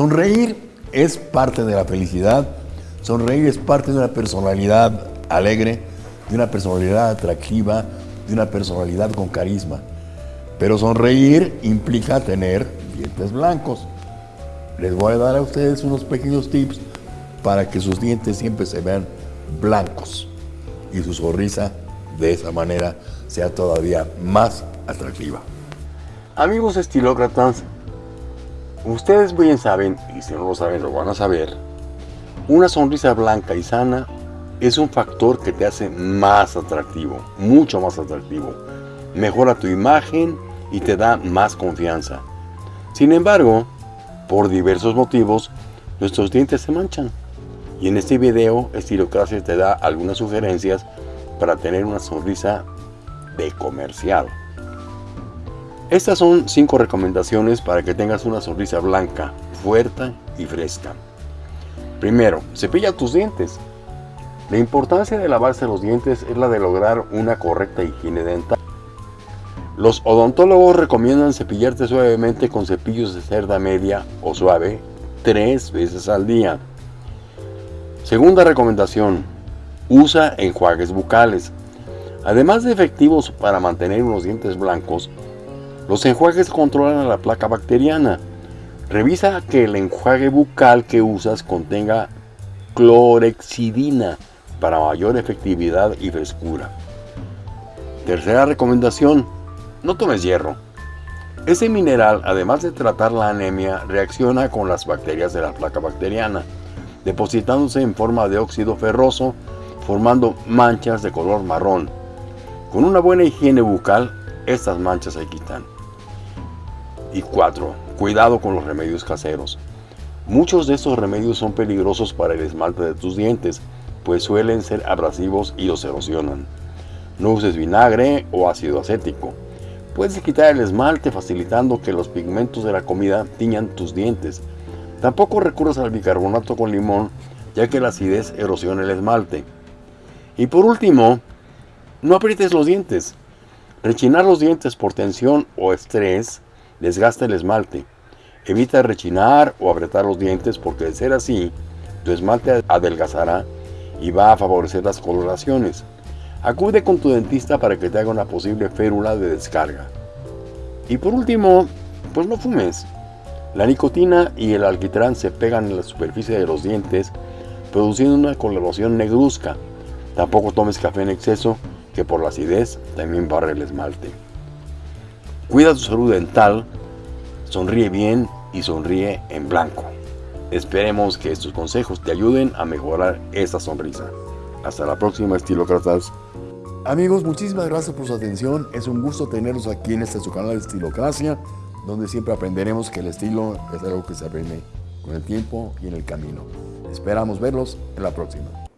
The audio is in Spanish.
Sonreír es parte de la felicidad, sonreír es parte de una personalidad alegre, de una personalidad atractiva, de una personalidad con carisma. Pero sonreír implica tener dientes blancos. Les voy a dar a ustedes unos pequeños tips para que sus dientes siempre se vean blancos y su sonrisa de esa manera sea todavía más atractiva. Amigos estilócratas, ustedes bien saben, y si no lo saben lo van a saber, una sonrisa blanca y sana es un factor que te hace más atractivo, mucho más atractivo. Mejora tu imagen y te da más confianza. Sin embargo, por diversos motivos, nuestros dientes se manchan. Y en este video, Estilocracia te da algunas sugerencias para tener una sonrisa de comercial. Estas son 5 recomendaciones para que tengas una sonrisa blanca, fuerte y fresca. Primero, cepilla tus dientes. La importancia de lavarse los dientes es la de lograr una correcta higiene dental. Los odontólogos recomiendan cepillarte suavemente con cepillos de cerda media o suave tres veces al día. Segunda recomendación, usa enjuagues bucales. Además de efectivos para mantener unos dientes blancos, los enjuagues controlan la placa bacteriana. Revisa que el enjuague bucal que usas contenga clorexidina para mayor efectividad y frescura. Tercera recomendación, no tomes hierro. Ese mineral, además de tratar la anemia, reacciona con las bacterias de la placa bacteriana depositándose en forma de óxido ferroso, formando manchas de color marrón. Con una buena higiene bucal, estas manchas se quitan. Y 4. Cuidado con los remedios caseros. Muchos de estos remedios son peligrosos para el esmalte de tus dientes, pues suelen ser abrasivos y los erosionan. No uses vinagre o ácido acético. Puedes quitar el esmalte facilitando que los pigmentos de la comida tiñan tus dientes, Tampoco recurras al bicarbonato con limón, ya que la acidez erosiona el esmalte. Y por último, no aprietes los dientes. Rechinar los dientes por tensión o estrés desgasta el esmalte. Evita rechinar o apretar los dientes porque de ser así, tu esmalte adelgazará y va a favorecer las coloraciones. Acude con tu dentista para que te haga una posible férula de descarga. Y por último, pues no fumes. La nicotina y el alquitrán se pegan en la superficie de los dientes, produciendo una coloración negruzca. Tampoco tomes café en exceso, que por la acidez también barre el esmalte. Cuida tu salud dental, sonríe bien y sonríe en blanco. Esperemos que estos consejos te ayuden a mejorar esta sonrisa. Hasta la próxima, estilócratas. Amigos, muchísimas gracias por su atención. Es un gusto tenerlos aquí en este su canal de Estilocracia donde siempre aprenderemos que el estilo es algo que se aprende con el tiempo y en el camino. Esperamos verlos en la próxima.